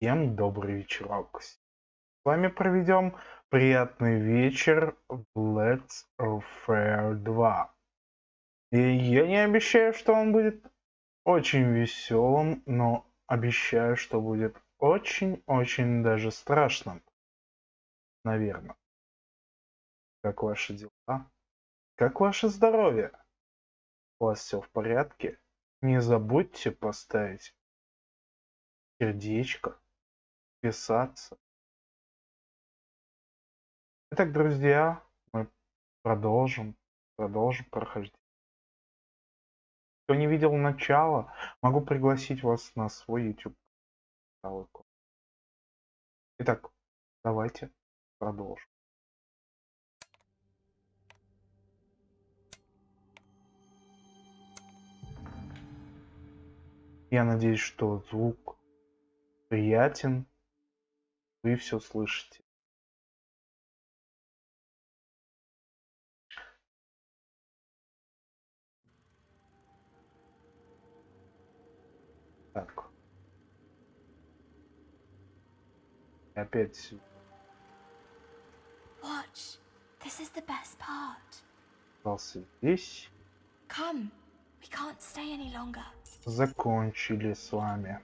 Всем добрый вечерок. С вами проведем приятный вечер в Let's Fair 2. И я не обещаю, что он будет очень веселым, но обещаю, что будет очень-очень даже страшным. Наверное. Как ваши дела? Как ваше здоровье? У вас все в порядке? Не забудьте поставить сердечко писаться. Итак, друзья, мы продолжим, продолжим проходить. Кто не видел начала, могу пригласить вас на свой YouTube. Итак, давайте продолжим. Я надеюсь, что звук приятен вы все слышите. Так. Опять. Watch. This is the best part. Здесь. Come. Закончили с вами.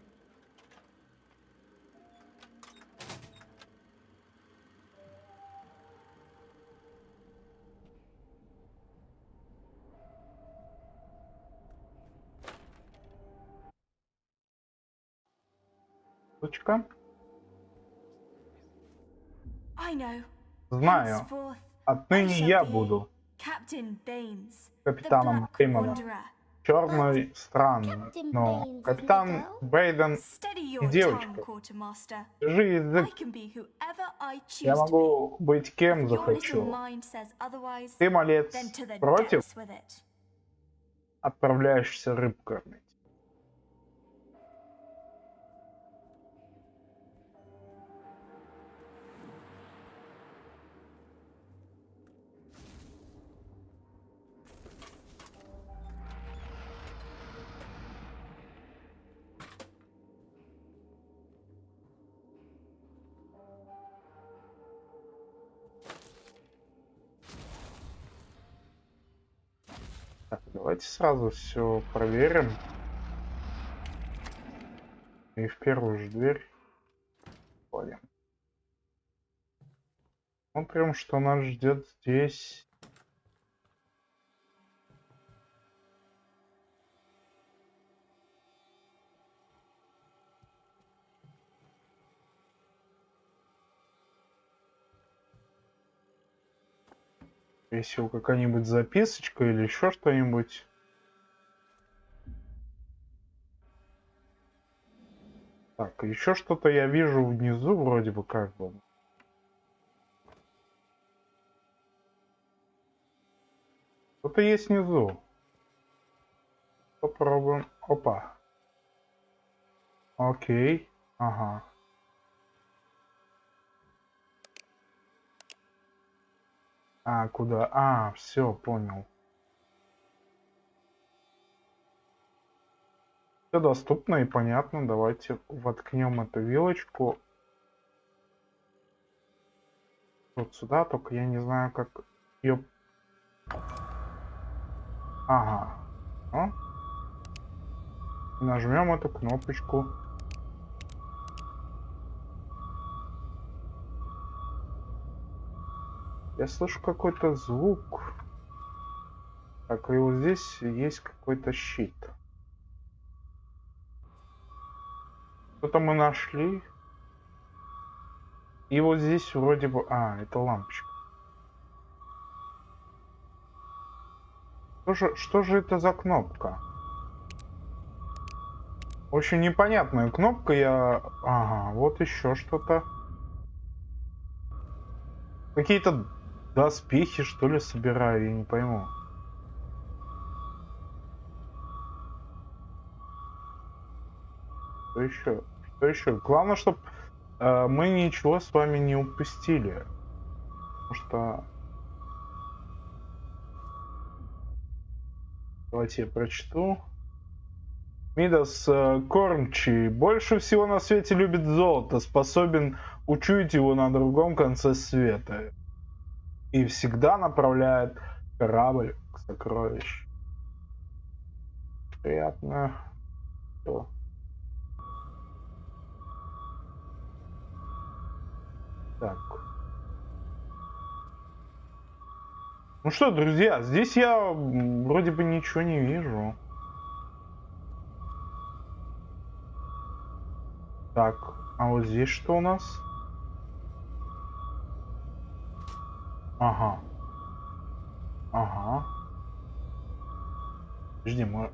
Точка. Знаю. Отныне я буду капитаном Беймана. Черной страны. Но капитан Бейден и девочка. Держи язык. Я могу быть кем захочу. Ты, малец, против? Отправляешься рыб давайте сразу все проверим. И в первую же дверь входим. Смотрим, что нас ждет здесь. Если какая-нибудь записочка или еще что-нибудь. Так, еще что-то я вижу внизу вроде бы как бы. Что-то есть внизу. Попробуем. Опа. Окей. Ага. А, куда? А, все, понял. Все доступно и понятно. Давайте воткнем эту вилочку. Вот сюда, только я не знаю, как ее... Ага. О. Нажмем эту кнопочку. Я слышу какой-то звук. Так, и вот здесь есть какой-то щит. Что-то мы нашли. И вот здесь вроде бы... А, это лампочка. Что же, что же это за кнопка? Очень непонятная кнопка. Я... Ага, вот еще что-то. Какие-то Доспехи, что ли, собираю, я не пойму. Что еще? Что еще? Главное, чтобы э, мы ничего с вами не упустили. Потому что... Давайте я прочту. Мидас э, Кормчий больше всего на свете любит золото, способен учуять его на другом конце света. И всегда направляет корабль к сокровищу. Приятно. Ну что, друзья, здесь я вроде бы ничего не вижу. Так, а вот здесь что у нас? Ага. Ага. Подожди, мы...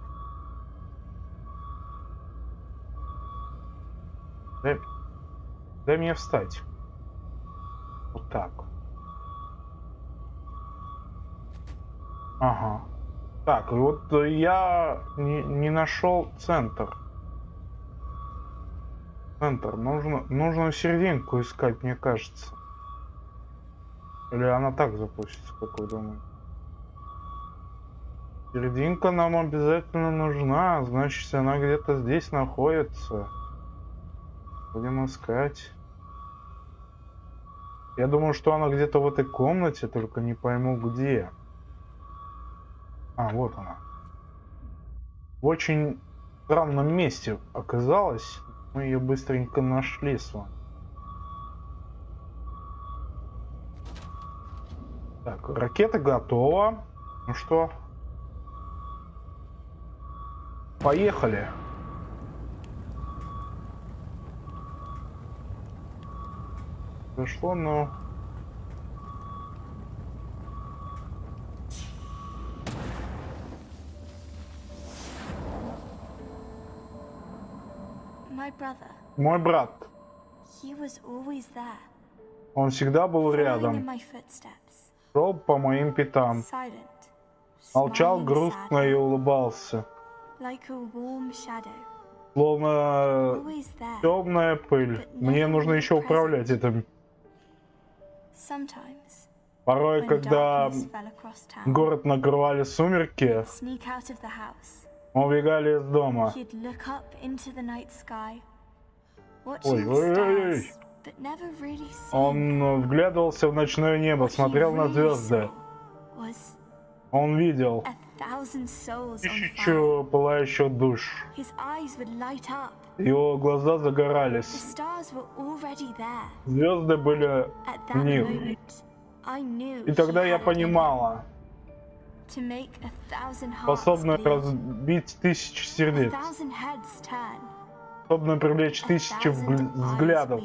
Дай... Дай мне встать. Вот так. Ага. Так, вот э, я не, не нашел центр. Центр. Нужно, нужно серединку искать, мне кажется. Или она так запустится, как вы думаете? Серединка нам обязательно нужна, значит она где-то здесь находится. Будем искать. Я думаю, что она где-то в этой комнате, только не пойму где. А, вот она. В очень странном месте оказалась. Мы ее быстренько нашли с вами. Так, ракета готова. Ну что? Поехали. Зашло, но... Мой брат. Он всегда был рядом. Шел по моим пятам. Молчал грустно и улыбался. Словно темная пыль. Мне нужно еще управлять этим. Sometimes, Порой, когда город накрывали сумерки, убегали из дома. Ой, ой, ой, ой. Он вглядывался в ночное небо, смотрел на звезды. Он видел тысячу пылающих душ. Его глаза загорались. Звезды были that Них. И тогда я понимала, bleed, разбить тысячи сердец, способная привлечь тысячи взглядов,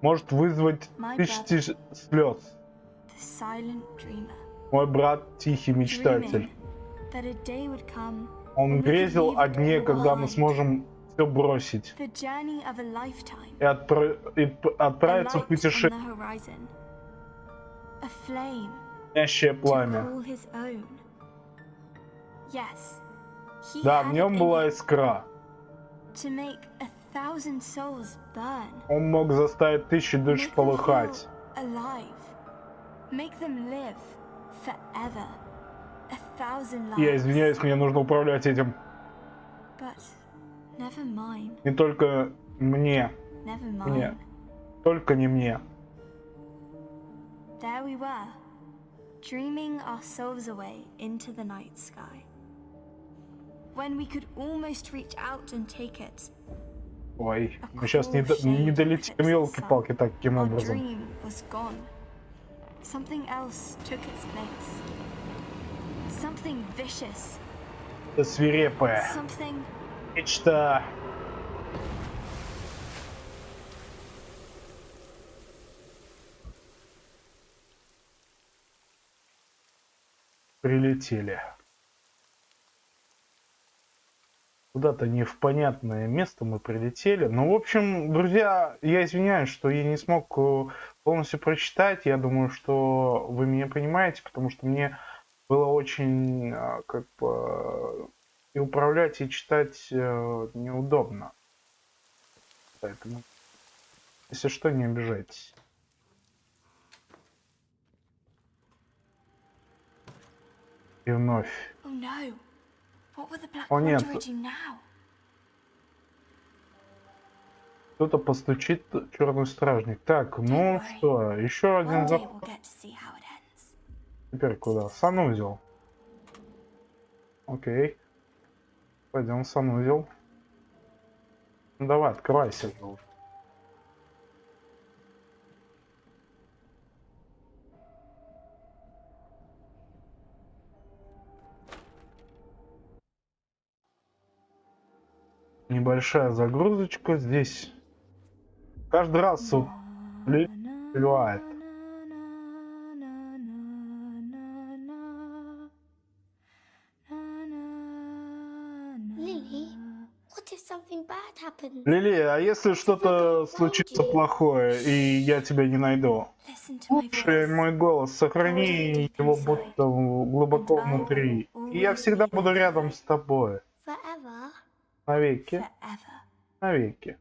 может вызвать тысячи слез. Мой брат тихий мечтатель. Он грезил о дне, когда мы сможем все бросить. И, отпра- и отправиться в путешествие, пламя. Да, в нем была искра. Он мог заставить тысячи душ полыхать. Я извиняюсь, мне нужно управлять этим. Не только мне, Мне. только не мне. There we were, dreaming our souls away into the night sky. When we could almost reach out and take it, Ой, мы сейчас не, до- не долетим елки-палки таким образом. dream was gone. Something else took its place. Something vicious, Это something мечта. Прилетели. Куда-то не в понятное место мы прилетели. Ну, в общем, друзья, я извиняюсь, что я не смог э, полностью прочитать. Я думаю, что вы меня понимаете, потому что мне было очень э, как бы и управлять, и читать э, неудобно. Поэтому, если что, не обижайтесь. И вновь. No, О, нет. Кто-то постучит, черный стражник. Так, ну что, еще один ends. Теперь куда? Санузел. Окей. Пойдем в санузел. Ну давай, открывайся уже. Небольшая загрузочка здесь. Каждый раз вот? Лили, а если что-то случится плохое, и я тебя не найду? Слушай мой голос, сохрани его будто глубоко внутри. И я всегда буду рядом с тобой. Navigator. Forever. Navigator.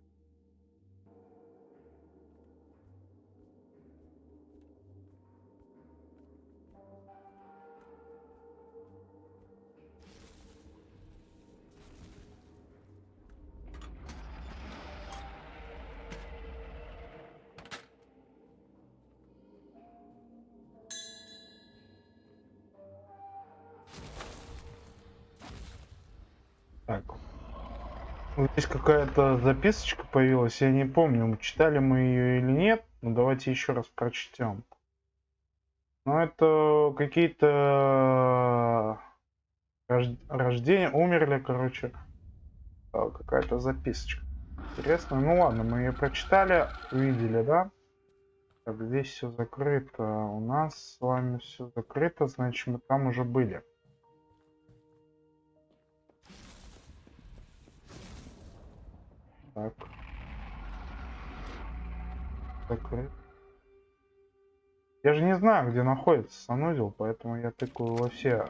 Здесь какая-то записочка появилась, я не помню, читали мы ее или нет. Ну давайте еще раз прочтем. Ну это какие-то рож- рождения, умерли, короче. А, Какая-то записочка. Интересно. Ну ладно, мы ее прочитали, увидели, да? Так, здесь все закрыто. У нас с вами все закрыто, значит мы там уже были. Так. Закрыт. Я же не знаю, где находится санузел, поэтому я тыкаю во все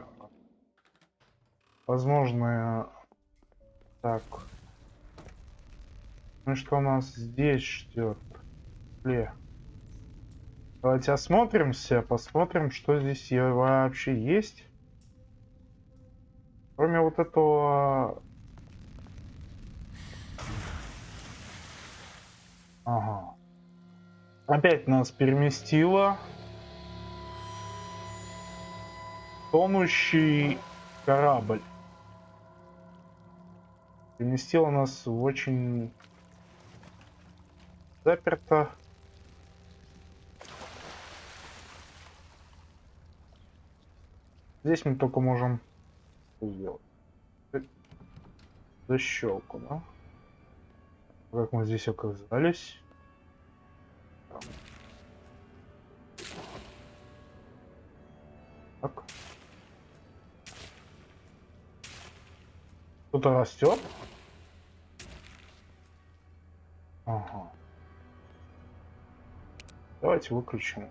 возможные... Так. Ну что нас здесь ждет? Ле. Давайте осмотримся, посмотрим, что здесь вообще есть. Кроме вот этого Ага. Опять нас переместило. Тонущий корабль. Переместило нас в очень заперто. Здесь мы только можем сделать. Защелку, да? Как мы здесь оказались? Так. Кто-то растет? Ага. Давайте выключим.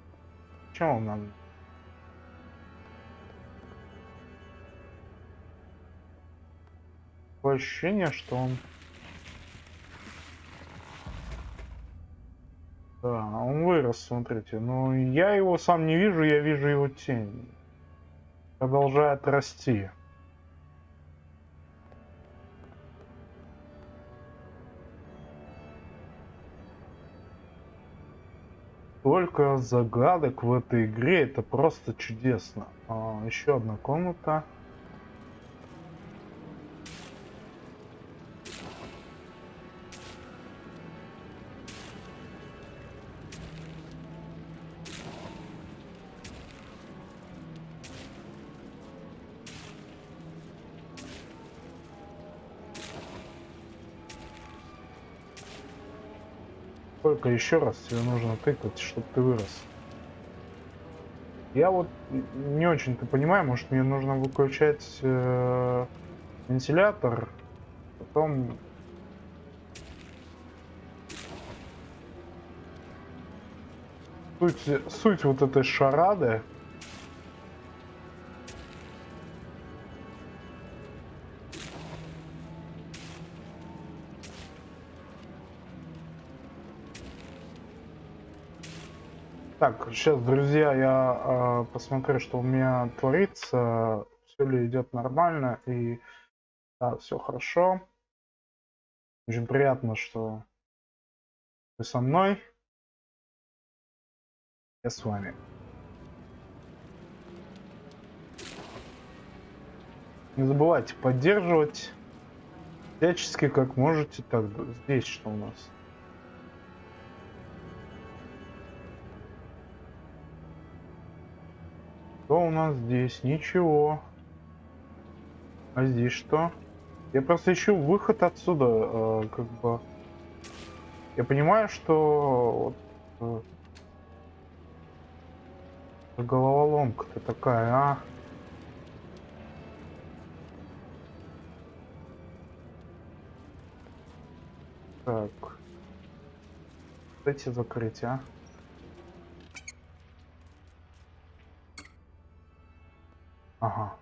Чем он нам? Такое ощущение, что он Да, он вырос, смотрите. Но я его сам не вижу, я вижу его тень. Продолжает расти. Только загадок в этой игре, это просто чудесно. А, еще одна комната. Сколько еще раз тебе нужно тыкать, чтобы ты вырос? Я вот не очень-то понимаю, может мне нужно выключать э, вентилятор, потом... Суть, суть вот этой шарады Так, сейчас, друзья, я э, посмотрю, что у меня творится, все ли идет нормально, и Да, все хорошо. Очень приятно, что вы со мной. Я с вами. Не забывайте поддерживать всячески, как можете. Так, здесь что у нас? Что у нас здесь? Ничего. А здесь что? Я просто ищу выход отсюда, э, как бы. Я понимаю, что вот, э, головоломка-то такая, а? Так. Дайте закрыть, а? Ага.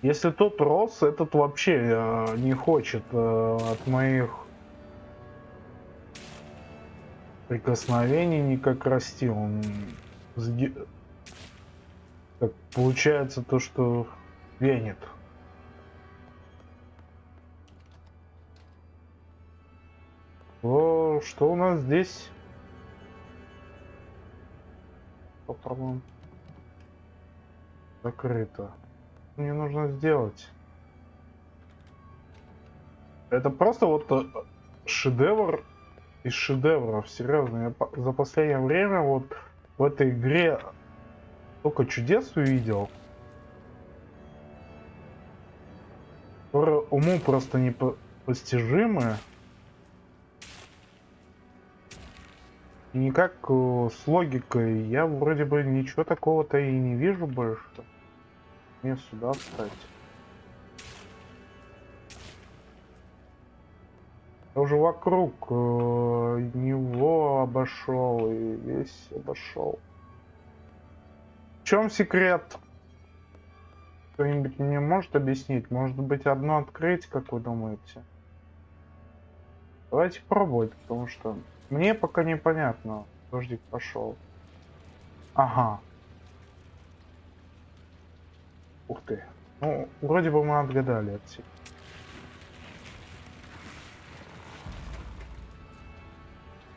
Если тот рос, этот вообще э, не хочет э, от моих прикосновений никак расти. Он как получается то, что венит. О, что у нас здесь? Попробуем. Закрыто мне нужно сделать? Это просто вот э, шедевр из шедевров, серьезно. Я за последнее время вот в этой игре только чудес увидел. Которые уму просто непостижимы. И никак э, с логикой я вроде бы ничего такого-то и не вижу больше. Мне сюда встать. Я уже вокруг э, него обошел и весь обошел. В чем секрет? Кто-нибудь мне может объяснить? Может быть одно открыть, как вы думаете? Давайте пробовать, потому что мне пока непонятно. Дождик пошел. Ага, Ух ты. Ну, вроде бы мы отгадали отсюда.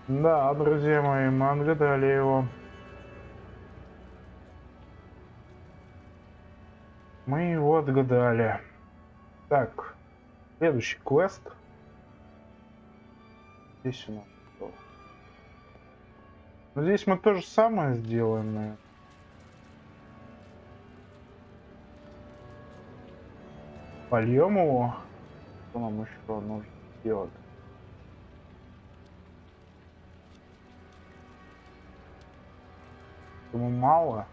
Да, друзья мои, мы отгадали его. Мы его отгадали. Так, следующий квест. Здесь у нас что? Ну, здесь мы то же самое сделаем, наверное. Польем его. Что нам еще нужно сделать? Ему мало.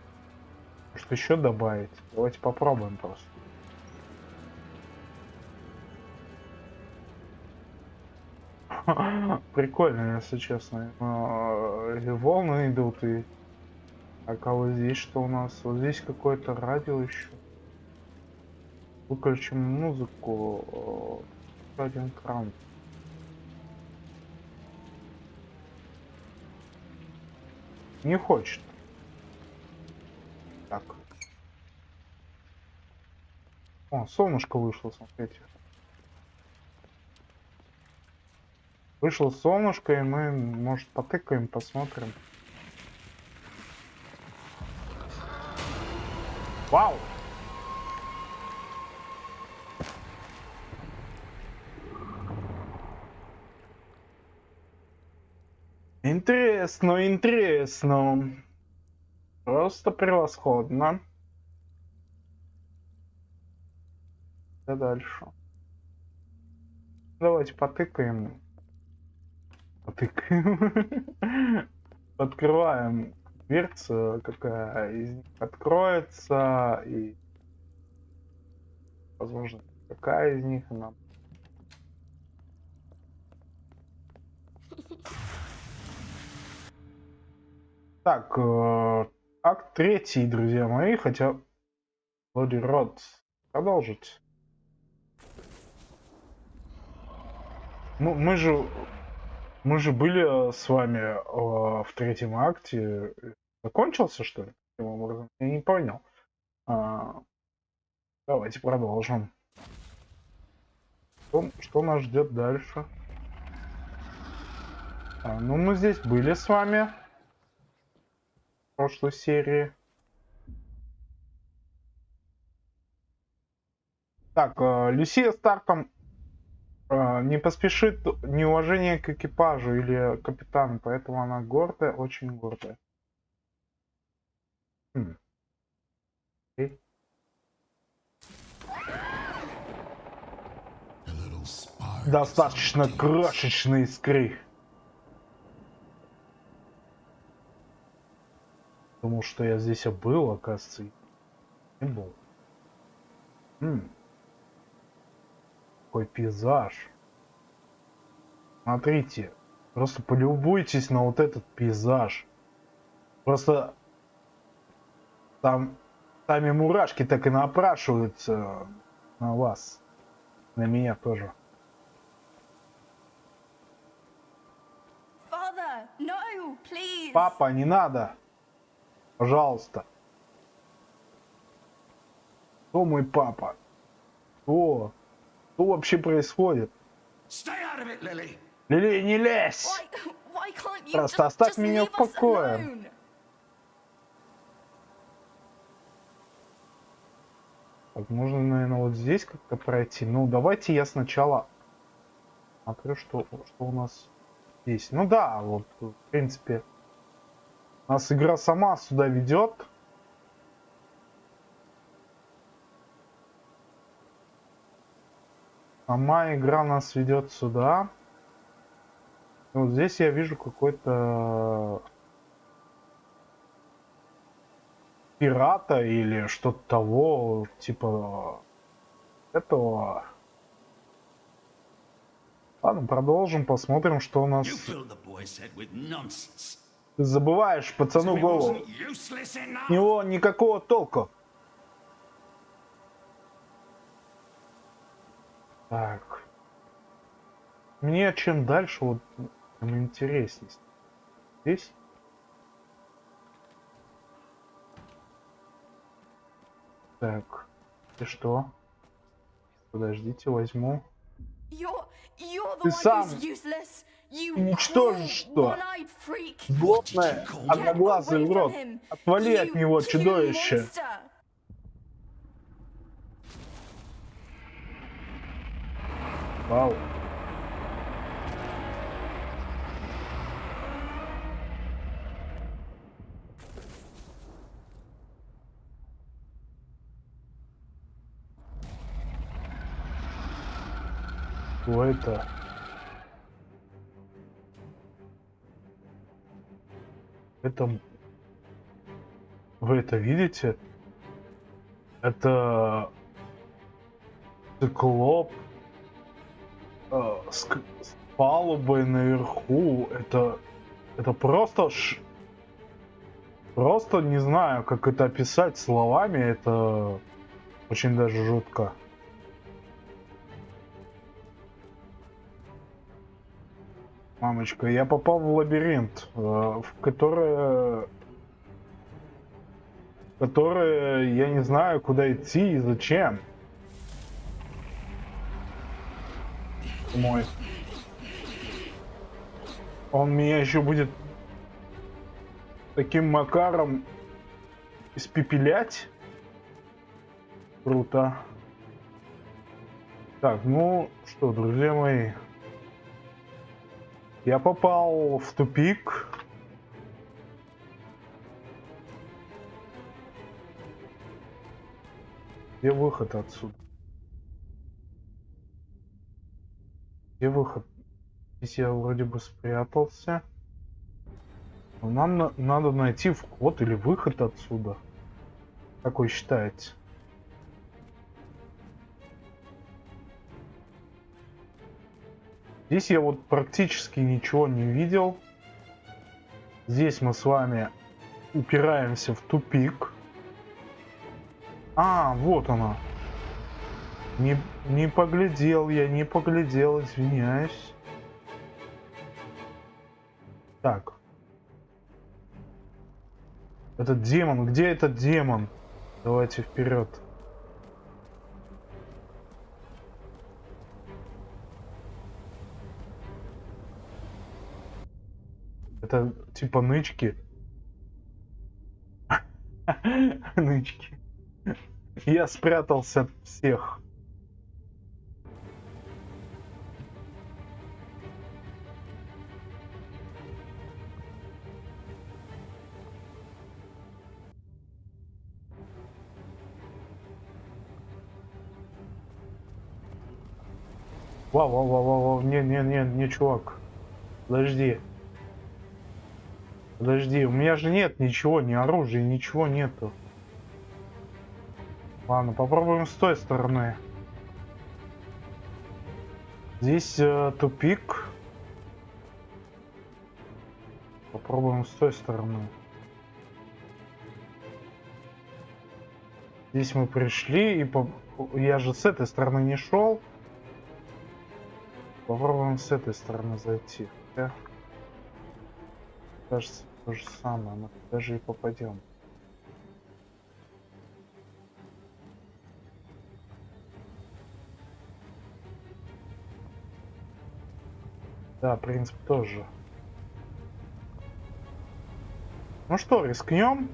Что еще добавить? Давайте попробуем просто. Прикольно, если честно. Э, волны идут и... А кого здесь что у нас? Вот здесь какой-то радио еще. Выключим музыку. Э, один кран. Не хочет. О, солнышко вышло, смотрите. Вышло солнышко, и мы, может, потыкаем, посмотрим. Вау! Интересно, интересно. Просто превосходно. Да дальше. Давайте потыкаем. Потыкаем. Открываем дверцу, какая из них откроется и возможно какая из них нам Так, э, акт третий, друзья мои, хотя Bloody Rod продолжить. Ну, мы же... Мы же были с вами э, в третьем акте. Закончился, что ли? Я не понял. А, давайте продолжим. Что, что нас ждет дальше? А, ну, мы здесь были с вами в прошлой серии. Так, э, Люсия Стартом э, не поспешит неуважение к экипажу или капитану, поэтому она гордая, очень гордая. Хм. Достаточно крошечной искры. Думал, что я здесь был, оказывается. Не был. М. Какой пейзаж. Смотрите. Просто полюбуйтесь на вот этот пейзаж. Просто там сами мурашки так и напрашиваются на вас. На меня тоже. Father, no, please. Папа, не надо. Пожалуйста. Кто мой папа? Кто? Что вообще происходит? Лили, не лезь! Просто just, оставь just меня в покое. alone? Так, можно, наверное, вот здесь как-то пройти. Ну, давайте я сначала смотрю, что, что у нас здесь. Ну да, вот, в принципе, нас игра сама сюда ведет. Сама игра нас ведет сюда. И вот здесь я вижу какой-то пирата или что-то того, типа этого. Ладно, продолжим, посмотрим, что у нас. Ты забываешь пацану голову. С него никакого толку. Так. Мне чем дальше, вот тем интереснее. Здесь? Так. И что? Подождите, возьму. Ты сам уничтожишь что? Злотное, одноглазый урод. Отвали от него, чудовище. Вау. Что это? Это... Вы это видите? Это... Циклоп э, с, с палубой наверху. Это, это просто ш... Просто не знаю, как это описать словами. Это очень даже жутко. Мамочка, я попал в лабиринт, э, в который... который я не знаю, куда идти и зачем. Мой. Он меня еще будет таким макаром испепелять. Круто. Так, ну что, друзья мои. Я попал в тупик. Где выход отсюда? Где выход? Здесь я вроде бы спрятался. Но нам на- надо найти вход или выход отсюда. Как вы считаете? Здесь я вот практически ничего не видел. Здесь мы с вами упираемся в тупик. А, вот она. Не, не поглядел я, не поглядел, извиняюсь. Так. Этот демон, где этот демон? Давайте вперед. Это типа нычки. Нычки. Я спрятался от всех. Вау, вау, вау, вау, вау, не, не, не, не, чувак. Подожди. Подожди, у меня же нет ничего, ни оружия, ничего нету. Ладно, попробуем с той стороны. Здесь э, тупик. Попробуем с той стороны. Здесь мы пришли, и по... я же с этой стороны не шел. Попробуем с этой стороны зайти. Хотя, кажется, то же самое. Мы даже и попадем. Да, принцип тоже. Ну что, рискнем?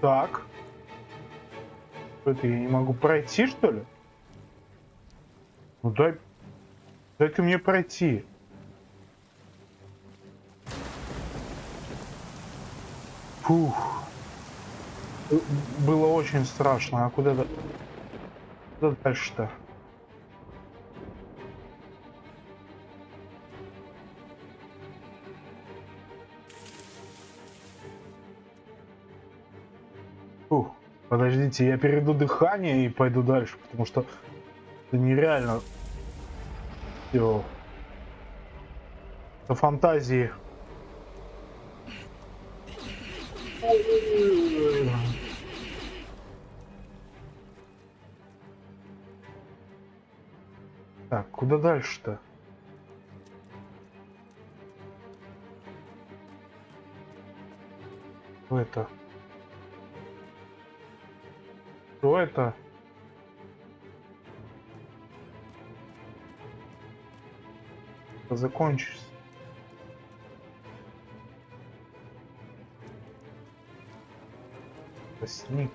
Так. Это, я не могу пройти, что ли? Ну дай... Дай-ка мне пройти. Фух. Было очень страшно. А куда, куда дальше-то? Подождите, я перейду дыхание и пойду дальше, потому что это нереально. Все. Это фантазии. Так, куда дальше-то? Что это? Что это? Закончится. Сник.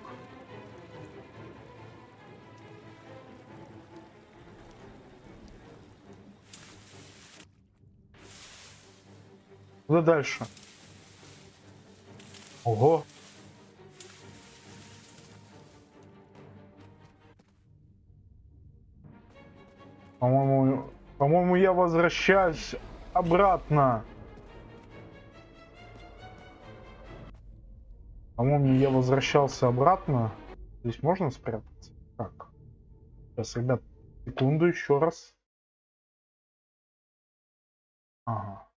Куда дальше? Ого. По-моему, по-моему, я возвращаюсь обратно. По-моему, я возвращался обратно. Здесь можно спрятаться? Так. Сейчас, ребят, секунду еще раз. Ага.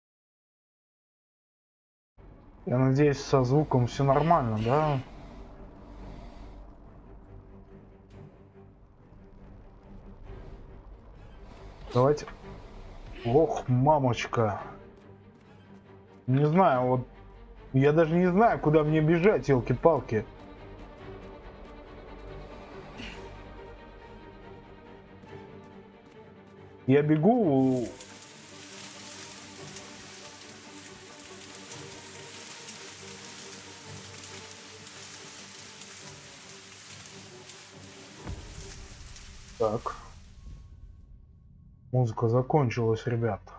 Я надеюсь, со звуком все нормально, да? Давайте. Ох, мамочка. Не знаю, вот я даже не знаю, куда мне бежать, елки-палки. Я бегу. Так. Музыка закончилась, ребята.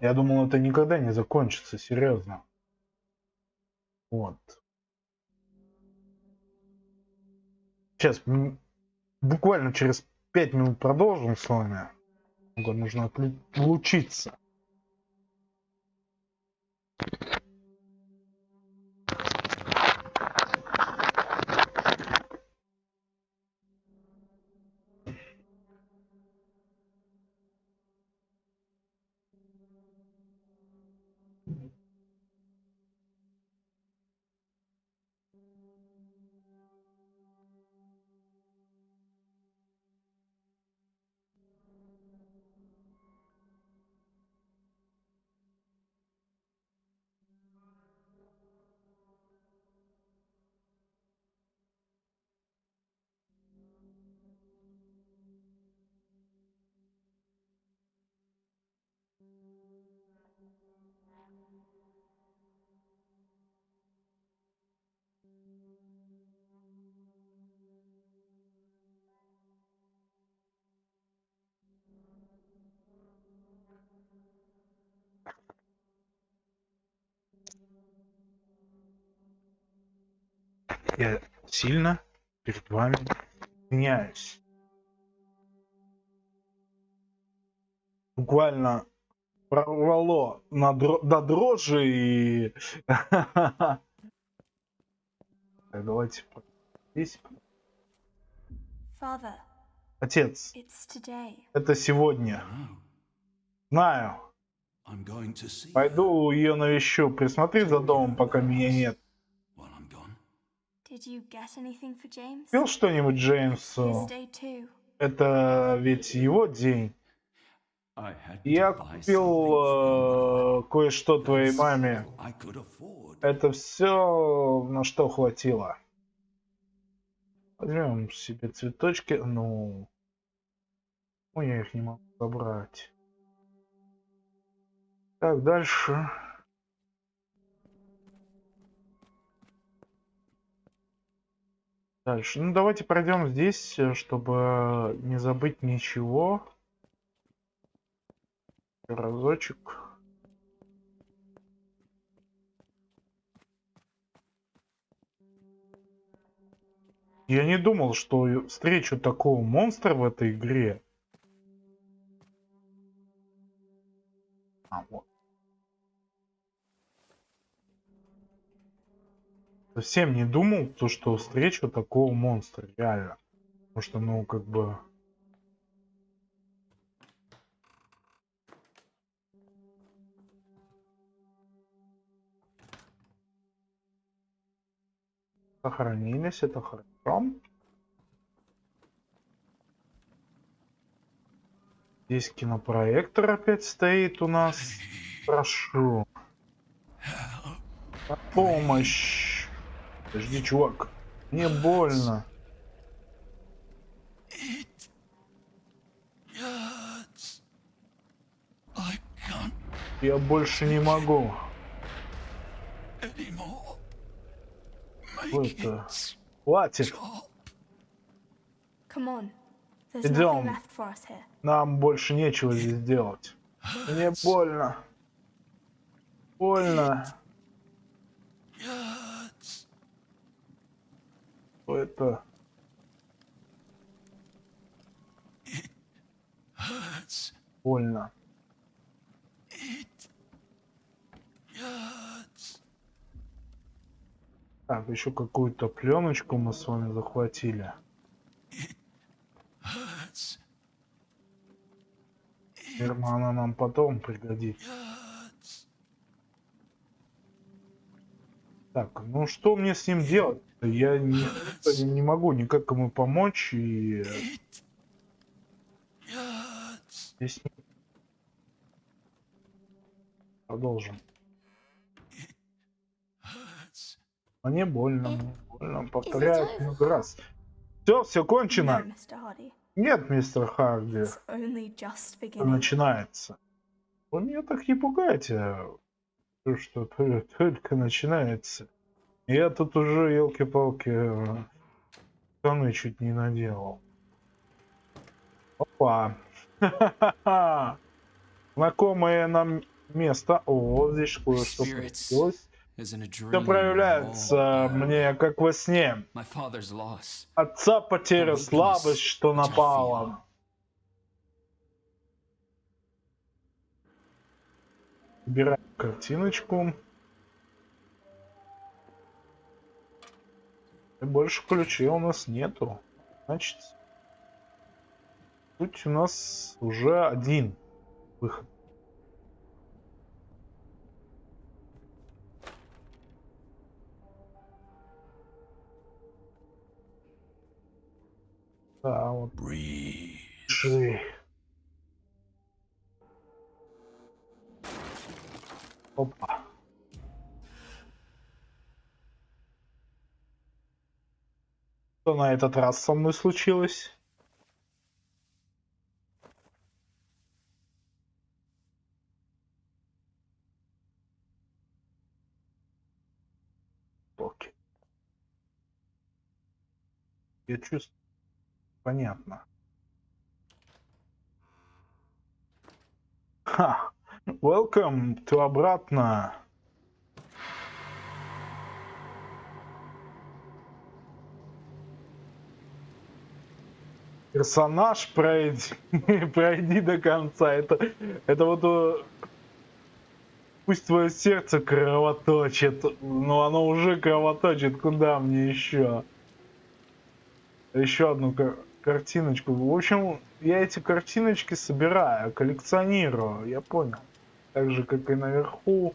Я думал, это никогда не закончится, серьезно. Вот. Сейчас, буквально через 5 минут продолжим с вами. Нужно отлучиться. Я сильно перед вами извиняюсь. Буквально прорвало на дро- до дрожи и... Так, давайте здесь. Father, Отец, это сегодня. Знаю. Пойду ее навещу. Присмотри за домом, пока меня нет. Купил что-нибудь Джеймсу? Это ведь его день. I had to Я купил something э, кое-что for твоей маме. I could afford. Это все, на что хватило. Возьмем себе цветочки. Ну, ну я их не могу забрать. Так, дальше. Дальше. Ну, давайте пройдем здесь, э, чтобы не забыть ничего. Разочек. Я не думал, что встречу такого монстра в этой игре. А, вот. Совсем не думал, то, что встречу такого монстра, реально. Потому что, ну, как бы... Сохранились, это хорошо. Здесь кинопроектор опять стоит у нас. Прошу. Помощь. Подожди, чувак. Мне больно. Я больше не могу. это? Хватит. Идем. Нам больше нечего здесь делать. Мне больно. Больно. Что это? Больно. Так, еще какую-то пленочку мы с вами захватили. Наверное, она нам потом пригодится. Так, ну что мне с ним делать? Я не, не могу никак ему помочь и здесь Продолжим. Hurts. Мне больно, мне больно. Повторяю много раз. Все, все кончено. Нет, мистер Харди. Начинается. Вы меня так не пугайте. То, Что то- только начинается. Я тут уже, елки-палки, штаны чуть не наделал. Опа. Знакомое нам место. О, здесь кое-что dream. Все проявляется мне как во сне. Отца потеря, слабость, что напала. Убираем картиночку. И больше ключей у нас нету. Значит, тут у нас уже один выход. Да, вот Breathe. Ши. Опа. Что на этот раз со мной случилось? Окей. Я чувствую. Понятно. Ха! Welcome to обратно. Персонаж пройди, пройди до конца. Это, это вот э, пусть твое сердце кровоточит, но оно уже кровоточит. Куда мне еще? Еще одну кар- картиночку. В общем, я эти картиночки собираю, коллекционирую. Я понял. Так же, как и наверху.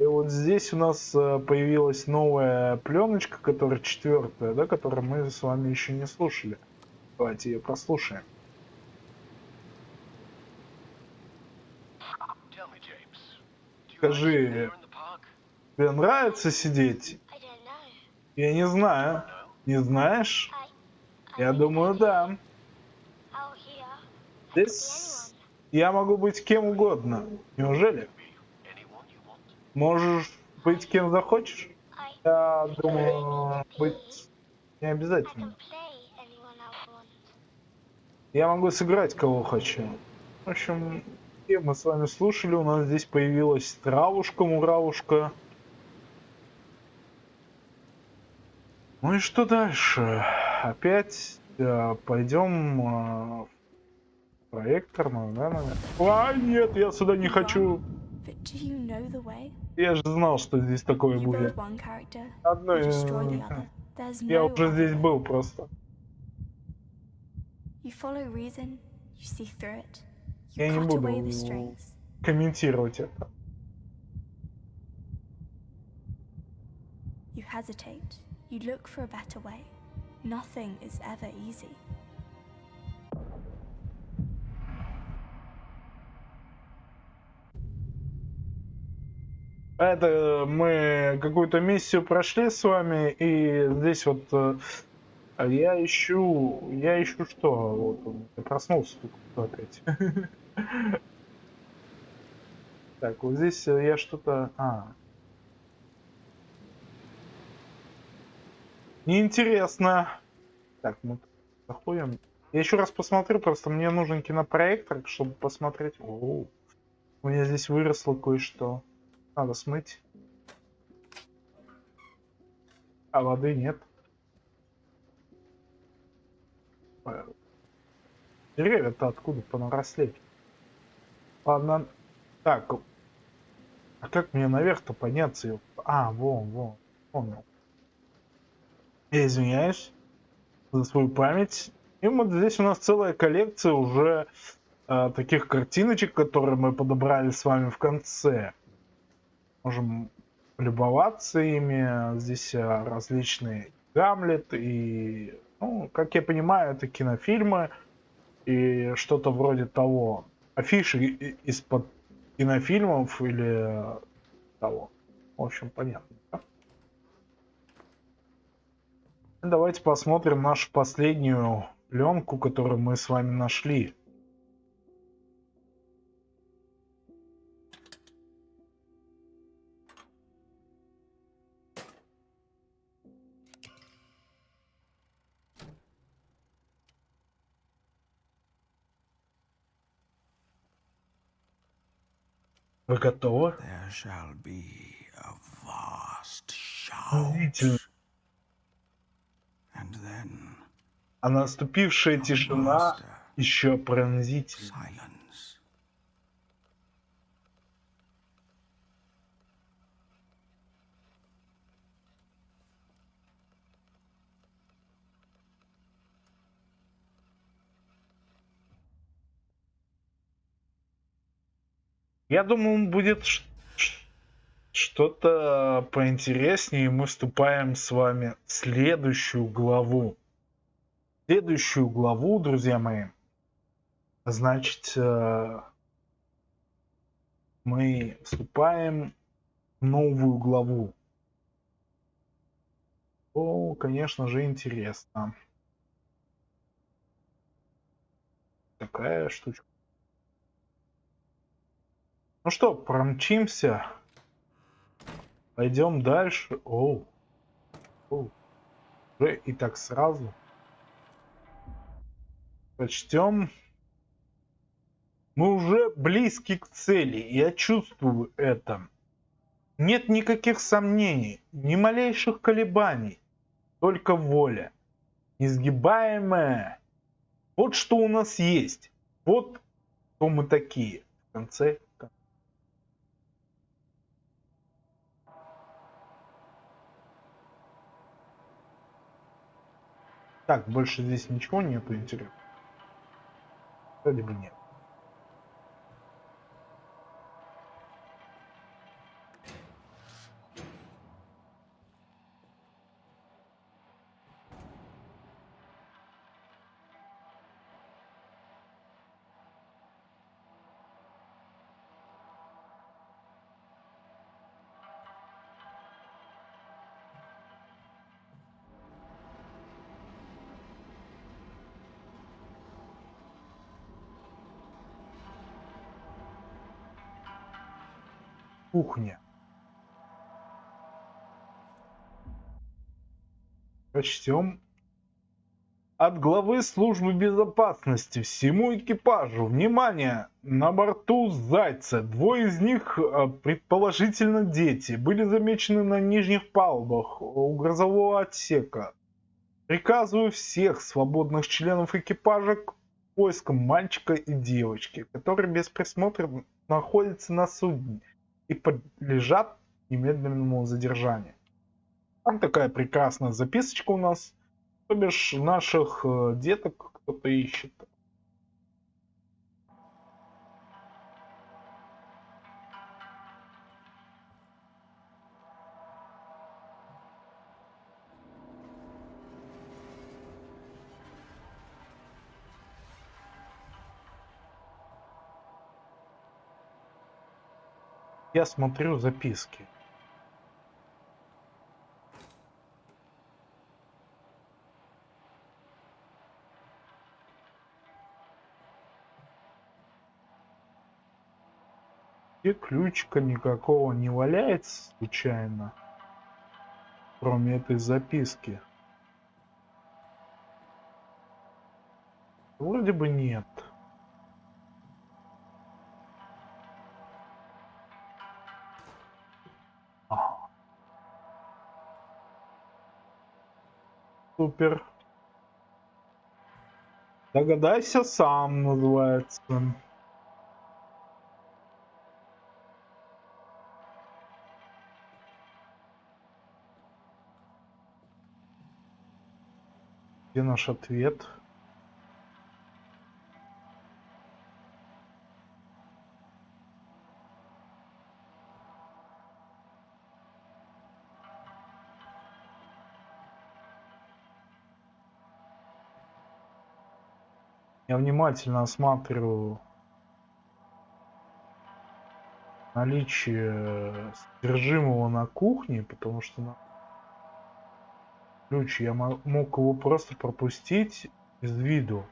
И вот здесь у нас э, появилась новая пленочка, которая четвертая, да, которую мы с вами еще не слушали. Давайте ее прослушаем. Скажи, тебе нравится сидеть? Я не знаю. Не знаешь? Я думаю, да. Здесь я могу быть кем угодно. Неужели? Можешь быть кем захочешь? Я думаю, быть не обязательно. Я могу сыграть кого хочу. В общем, мы с вами слушали, у нас здесь появилась травушка, муравушка. Ну и что дальше? Опять э, пойдем э, в проекторную, да, наверное? А, нет, я сюда не хочу. Я же знал, что здесь такое будет. Одно, я уже здесь был просто. You follow reason, you see through it. Я не буду комментировать это. You hesitate. You look for a better way. Nothing is ever easy. Это мы какую-то миссию прошли с вами, и здесь вот э, а я ищу, я ищу что? Вот он, я проснулся только опять. Так, вот здесь э, я что-то... А. Неинтересно. Так, мы заходим. Я еще раз посмотрю, просто мне нужен кинопроектор, чтобы посмотреть. О, у меня здесь выросло кое-что. Надо смыть. А воды нет. Деревья-то откуда понаросли? Ладно. Так. А как мне наверх-то подняться? А, вон, вон. Понял. Я извиняюсь за свою память. И вот здесь у нас целая коллекция уже э, таких картиночек, которые мы подобрали с вами в конце. Можем любоваться ими. Здесь э, различные Гамлет и, ну, как я понимаю, это кинофильмы и что-то вроде того. Афиши из-под кинофильмов или э, того. В общем, понятно. да? Давайте посмотрим нашу последнюю пленку, которую мы с вами нашли. Вы готовы? Удивительно. А наступившая тишина еще пронзительнее. Я думаю, будет что-то поинтереснее. Мы вступаем с вами в следующую главу. Следующую главу, друзья мои. Значит, э, мы вступаем в новую главу. О, конечно же, интересно. Такая штучка. Ну что, промчимся. Пойдем дальше. Оу. Оу. Уже и так сразу. Прочтем. Мы уже близки к цели. Я чувствую это. Нет никаких сомнений, ни малейших колебаний. Только воля. Несгибаемая Вот что у нас есть. Вот кто мы такие. В конце Так, больше здесь ничего нету интересного. Вроде бы нет. Кухня. Прочтем. От главы службы безопасности всему экипажу. Внимание! На борту Зайца. Двое из них, э, предположительно дети, были замечены на нижних палубах у грозового отсека. Приказываю всех свободных членов экипажа к поискам мальчика и девочки, которые без присмотра находятся на судне и подлежат немедленному задержанию. Там такая прекрасная записочка у нас. То бишь наших э, деток кто-то ищет. Я смотрю записки. И ключика никакого не валяется случайно, кроме этой записки. Вроде бы нет. Супер. Догадайся сам, называется. Где наш ответ? Я внимательно осматриваю наличие содержимого на кухне, потому что на ключ я мо- мог его просто пропустить из виду.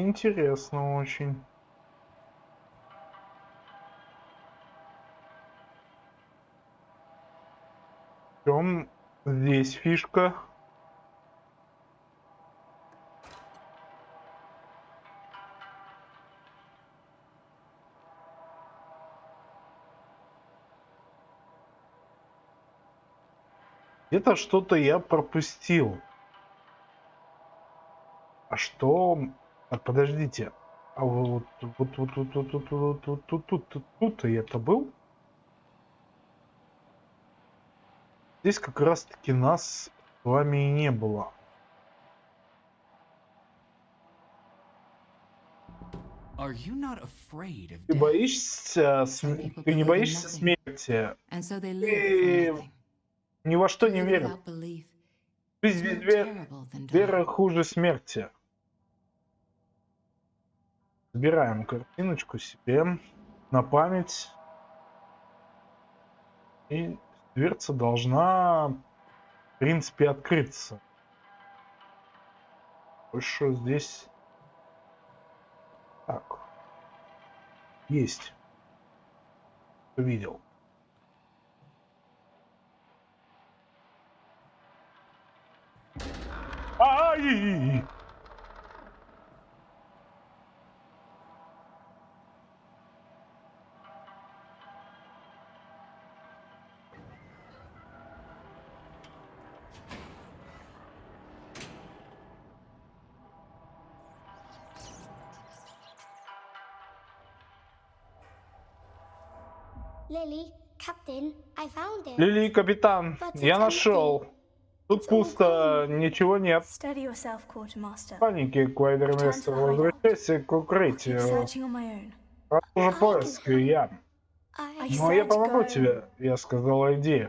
Интересно очень. В чем здесь фишка? Где-то что-то я пропустил. А что? А подождите. А вот вот вот вот вот вот вот вот тут тут тут тут я-то был? Здесь как раз таки нас с вами и не было. Ты боишься, ты не боишься смерти? Ты ни во что не веришь. without belief Жизнь Собираем картиночку себе на память. И дверца должна, в принципе, открыться. Больше здесь... Так. Есть. Увидел. Ай! Лили, капитан, я нашел. Тут пусто, ничего нет. Паники, Квайдермейстер, возвращайся к укрытию. Продолжи поиск, я. I, I Ну, а я помогу тебе. Я сказал, иди.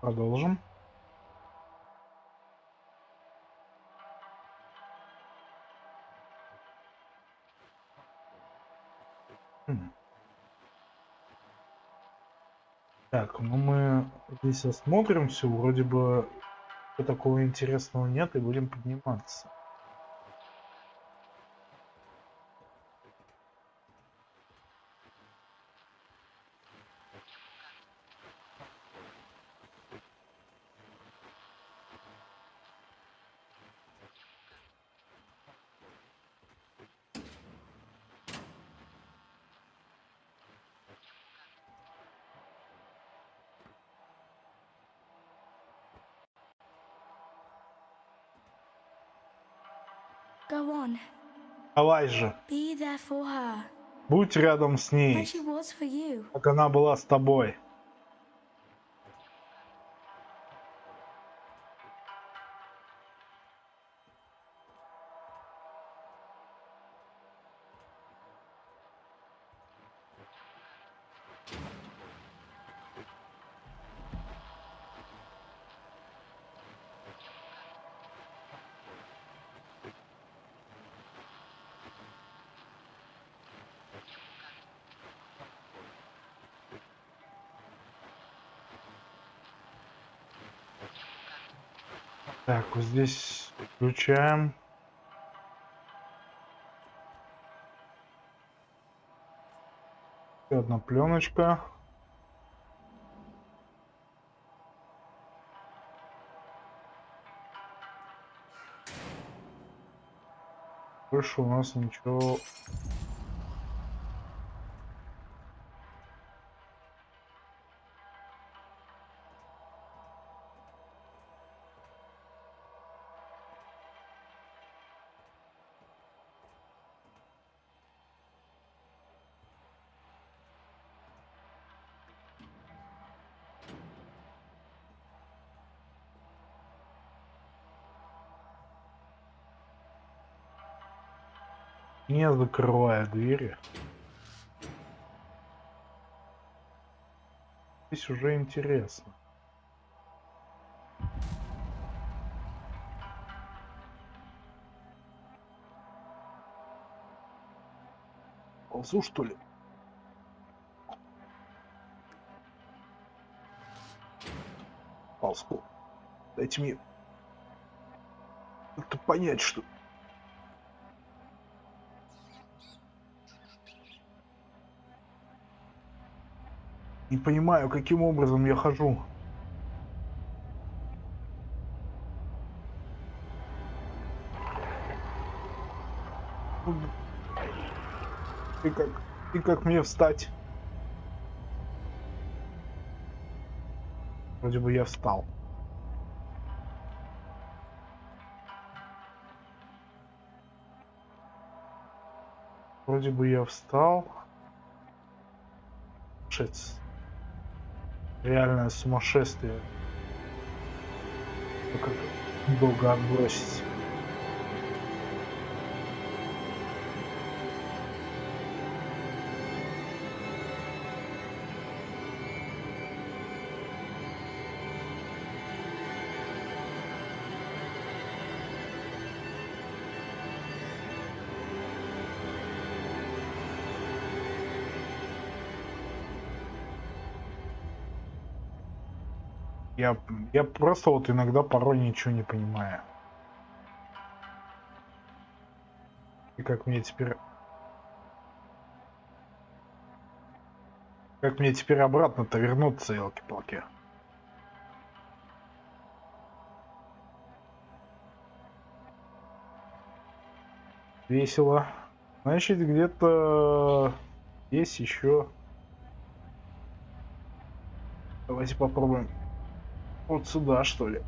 Продолжим. Так, ну мы здесь осмотримся, вроде бы такого интересного нет, и будем подниматься. Go on. Давай же, Be there for her. Будь рядом с ней, как она была с тобой. Так, вот здесь включаем. Еще одна пленочка. Больше у нас ничего не закрывая двери. Здесь уже интересно. Ползу, что ли? Ползку. Дайте мне как-то понять, что... Не понимаю, каким образом я хожу. И как, и как мне встать? Вроде бы я встал. Вроде бы я встал. Шец. Реальное сумасшествие. Как долго отбросить. Я, я просто вот иногда порой ничего не понимаю. И как мне теперь... Как мне теперь обратно-то вернуться, елки-палки? Весело. Значит, где-то есть еще. Давайте попробуем. Вот сюда, что ли.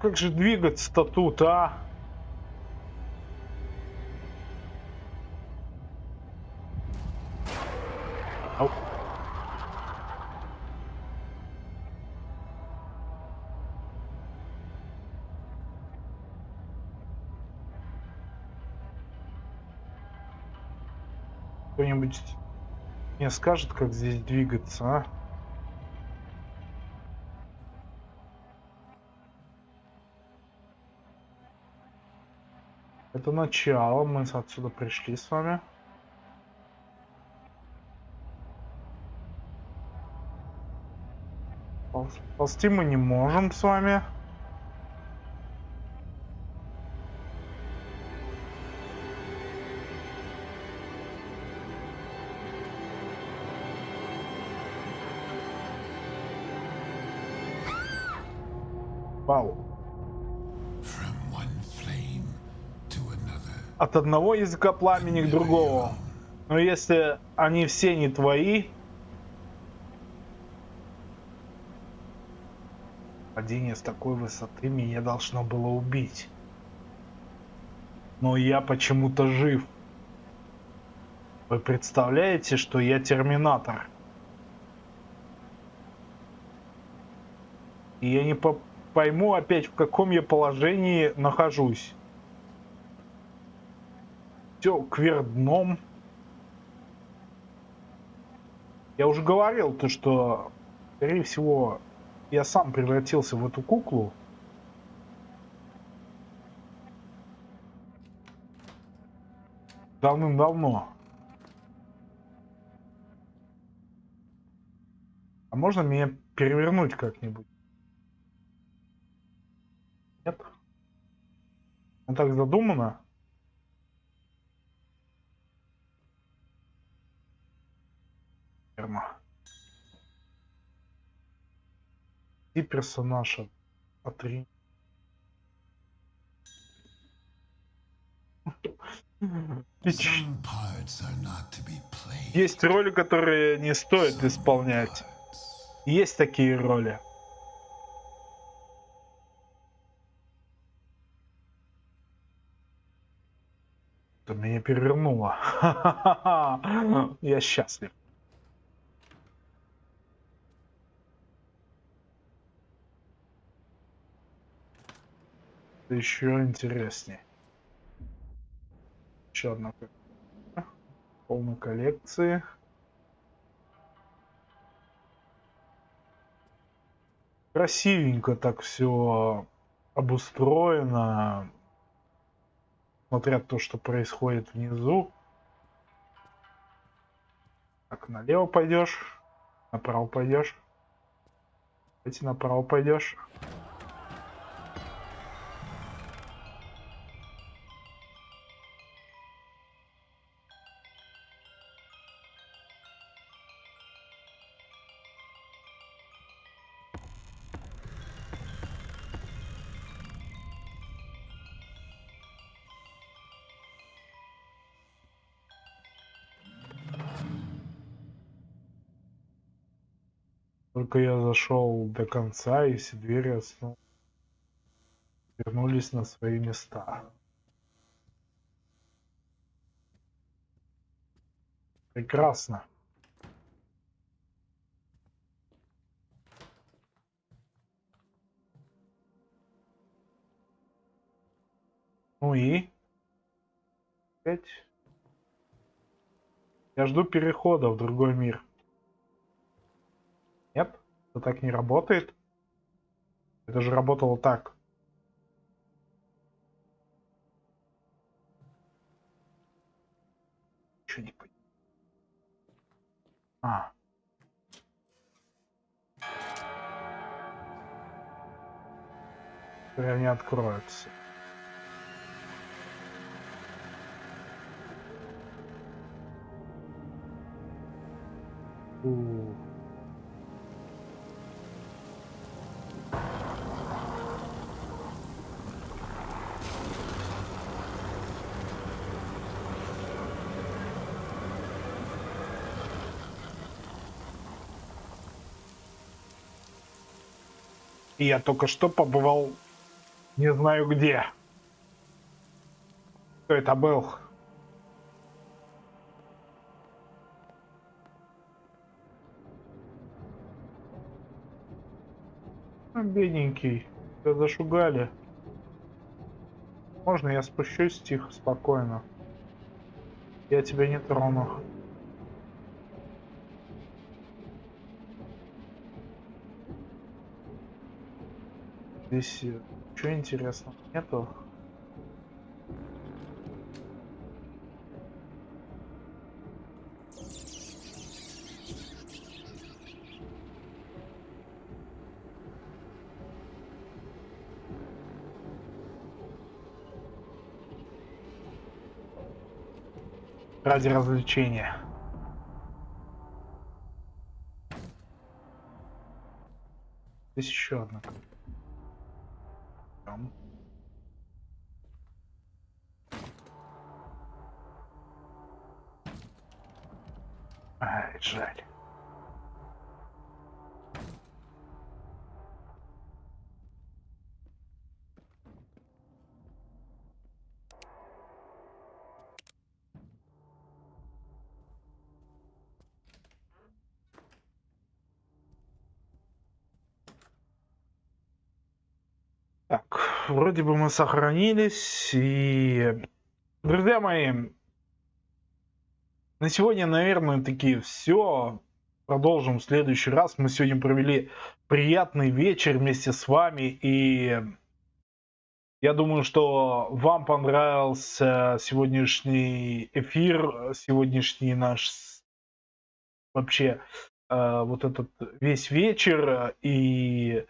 Как же двигаться-то тут, а? Ау. Кто-нибудь мне скажет, как здесь двигаться, а? Это начало, мы отсюда пришли с вами. Полз- Ползти мы не можем с вами. От одного языка пламени к другому. Но если они все не твои... Падение с такой высоты меня должно было убить. Но я почему-то жив. Вы представляете, что я терминатор? И я не по- пойму опять, в каком я положении нахожусь все кверх дном. Я уже говорил то, что, скорее всего, я сам превратился в эту куклу. Давным-давно. А можно меня перевернуть как-нибудь? Нет? Ну так задумано. Not to be played. Есть роли, которые не стоит исполнять. Есть такие роли. Это меня перевернуло. Я счастлив. Это еще интереснее. Еще одна полной коллекции. Красивенько так все обустроено. Смотря то, что происходит внизу. Так, налево пойдешь, направо пойдешь. Давайте направо пойдешь. Только я зашел до конца, и все двери снова вернулись на свои места. Прекрасно. Ну и? Опять? Я жду перехода в другой мир. Это так не работает. Это же работало так. Еще не понял. А. Прям не откроется. Ooh. Я только что побывал не знаю где. Кто это был? А, Бедненький, тебя зашугали. Можно я спущусь тихо, спокойно? Я тебя не трону. Здесь ничего интересного нету. Ради развлечения. Здесь еще одна. Вроде бы мы сохранились. И, друзья мои, на сегодня, наверное, таки все. Продолжим в следующий раз. Мы сегодня провели приятный вечер вместе с вами. И я думаю, что вам понравился сегодняшний эфир, сегодняшний наш вообще э, вот этот весь вечер. И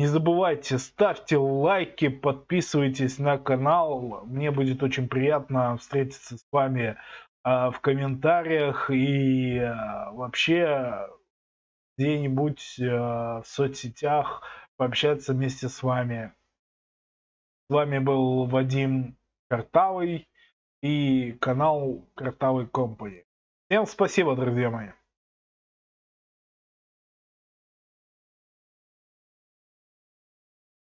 не забывайте, ставьте лайки, подписывайтесь на канал. Мне будет очень приятно встретиться с вами э, в комментариях и э, вообще где-нибудь э, в соцсетях пообщаться вместе с вами. С вами был Вадим Картавый и канал Картавый Компани. Всем спасибо, друзья мои.